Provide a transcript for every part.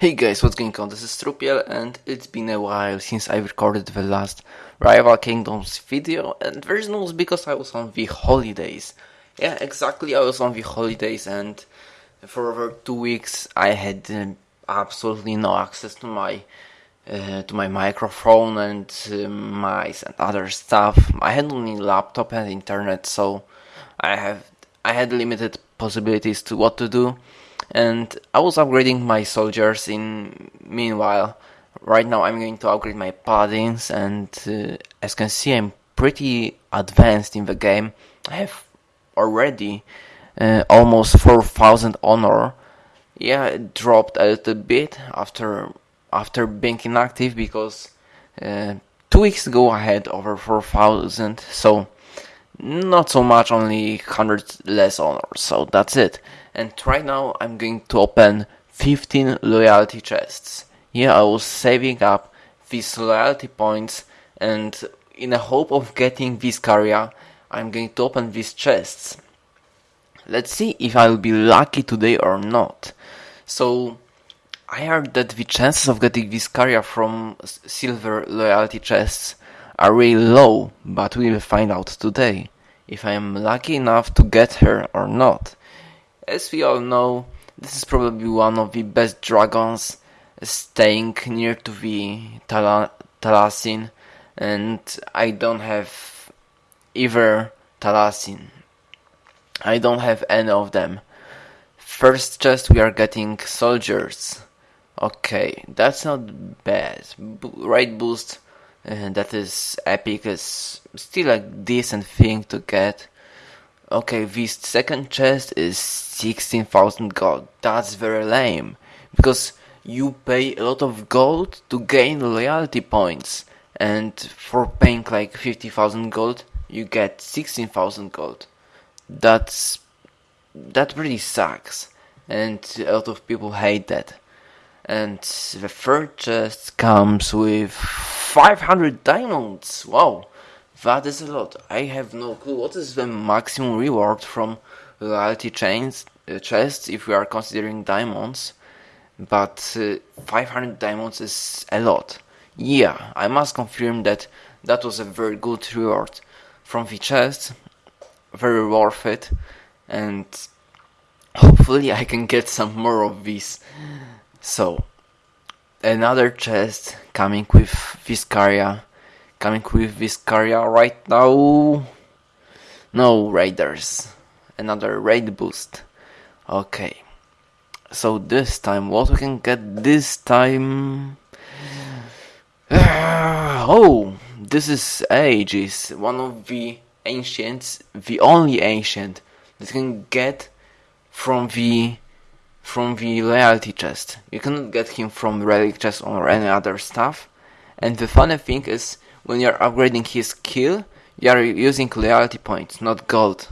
Hey guys, what's going on? This is Trupiel and it's been a while since I recorded the last Rival Kingdoms video and the reason was because I was on the holidays. Yeah, exactly, I was on the holidays and for over two weeks I had uh, absolutely no access to my uh, to my microphone and uh, mice and other stuff. I had only laptop and internet, so I have I had limited possibilities to what to do and I was upgrading my soldiers in meanwhile. Right now I'm going to upgrade my paladins and uh, as you can see I'm pretty advanced in the game. I have already uh, almost 4000 honor. Yeah it dropped a little bit after after being inactive because uh, two weeks ago I had over 4000 so not so much only 100 less honor so that's it and right now I'm going to open 15 loyalty chests. Yeah, I was saving up these loyalty points and in the hope of getting Viscaria, I'm going to open these chests. Let's see if I'll be lucky today or not. So, I heard that the chances of getting Viscaria from silver loyalty chests are really low, but we'll find out today if I am lucky enough to get her or not. As we all know, this is probably one of the best dragons staying near to the Tal Talasin and I don't have either Talasin. I don't have any of them. First chest we are getting soldiers. Okay, that's not bad. B right boost, uh, that is epic, is still a decent thing to get. Okay, this second chest is 16,000 gold. That's very lame. Because you pay a lot of gold to gain loyalty points. And for paying like 50,000 gold, you get 16,000 gold. That's... That really sucks. And a lot of people hate that. And the third chest comes with 500 diamonds. Wow. That is a lot. I have no clue. What is the maximum reward from loyalty chains uh, chests if we are considering diamonds? But uh, 500 diamonds is a lot. Yeah, I must confirm that that was a very good reward from the chest. Very worth it. And hopefully I can get some more of these. So, another chest coming with Viscaria coming with Viscaria right now. No raiders. Another raid boost. Okay. So this time, what we can get this time? oh, this is Aegis, one of the ancients, the only ancient that can get from the from the loyalty chest. You cannot get him from relic chest or any other stuff. And the funny thing is, when you're upgrading his skill, you are using loyalty points, not gold.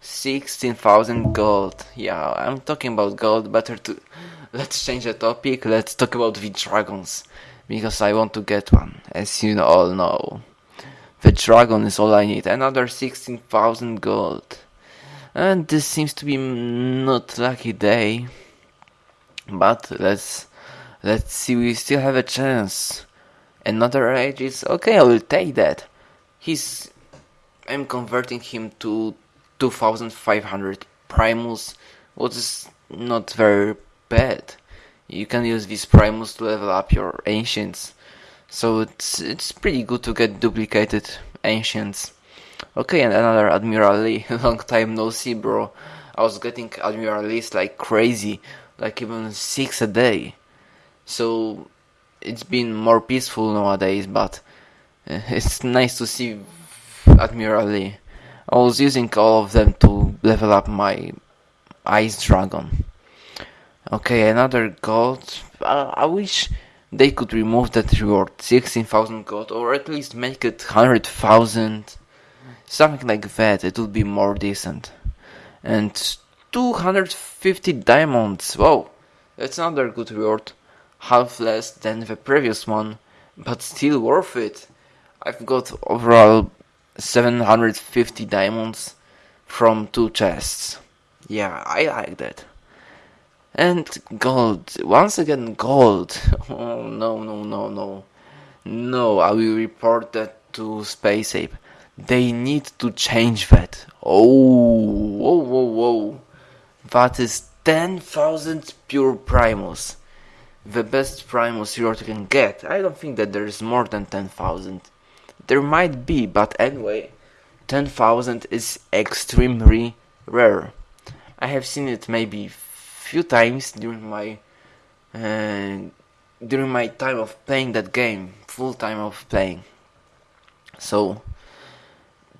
16,000 gold. Yeah, I'm talking about gold. Better to. Let's change the topic. Let's talk about the dragons. Because I want to get one, as you all know. The dragon is all I need. Another 16,000 gold. And this seems to be not lucky day. But let's let's see. We still have a chance. Another rage is okay, I will take that. He's I'm converting him to 2500 Primus, which is not very bad. You can use these Primus to level up your Ancients. So it's it's pretty good to get duplicated Ancients. Okay, and another Admiral Lee. Long time no see, bro. I was getting Admiral Lees like crazy, like even six a day. So it's been more peaceful nowadays, but uh, it's nice to see Admiral Lee. I was using all of them to level up my Ice Dragon. Okay, another gold. Uh, I wish they could remove that reward, 16,000 gold, or at least make it 100,000. Something like that, it would be more decent. And 250 diamonds, wow, that's another good reward half less than the previous one, but still worth it. I've got overall 750 diamonds from two chests. Yeah, I like that. And gold. Once again, gold. Oh, no, no, no, no. No, I will report that to Space Ape. They need to change that. Oh, whoa, whoa, whoa. That is 10,000 pure Primus. The best Primus you can get. I don't think that there is more than 10,000. There might be, but anyway, 10,000 is extremely rare. I have seen it maybe few times during my uh, during my time of playing that game, full time of playing. So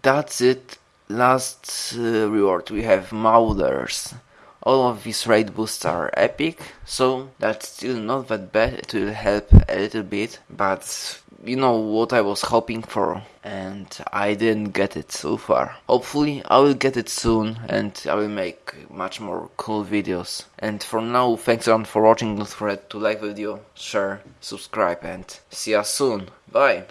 that's it. Last uh, reward we have Maulers. All of these raid boosts are epic, so that's still not that bad. It will help a little bit, but you know what I was hoping for, and I didn't get it so far. Hopefully, I will get it soon, and I will make much more cool videos. And for now, thanks lot for watching. Don't forget to like the video, share, subscribe, and see you soon. Bye.